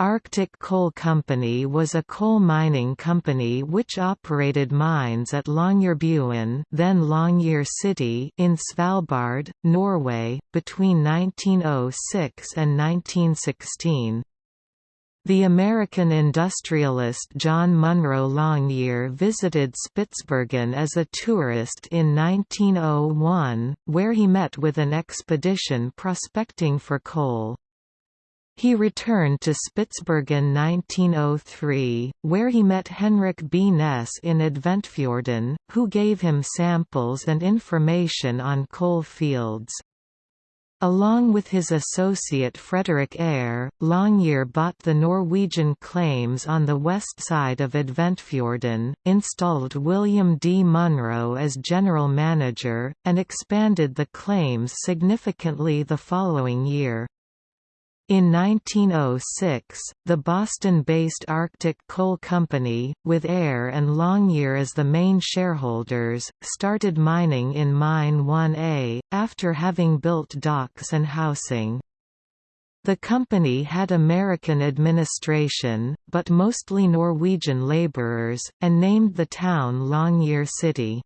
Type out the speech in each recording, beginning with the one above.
Arctic Coal Company was a coal mining company which operated mines at Longyearbyen then Longyear City in Svalbard, Norway, between 1906 and 1916. The American industrialist John Munro Longyear visited Spitsbergen as a tourist in 1901, where he met with an expedition prospecting for coal. He returned to Spitsbergen 1903, where he met Henrik B. Ness in Adventfjorden, who gave him samples and information on coal fields. Along with his associate Frederick Ayer, Longyear bought the Norwegian claims on the west side of Adventfjorden, installed William D. Munro as general manager, and expanded the claims significantly the following year. In 1906, the Boston-based Arctic Coal Company, with Ayer and Longyear as the main shareholders, started mining in Mine 1A, after having built docks and housing. The company had American administration, but mostly Norwegian laborers, and named the town Longyear City.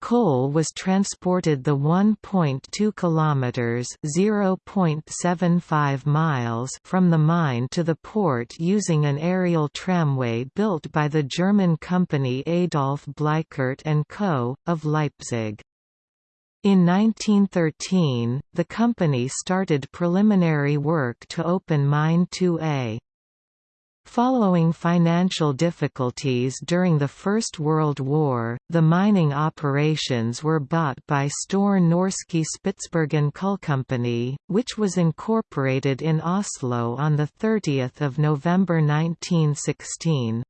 Coal was transported the 1.2 kilometers (0.75 miles) from the mine to the port using an aerial tramway built by the German company Adolf Bleichert and Co. of Leipzig. In 1913, the company started preliminary work to open Mine 2A. Following financial difficulties during the First World War, the mining operations were bought by Store Norske Spitsbergen Company, which was incorporated in Oslo on 30 November 1916.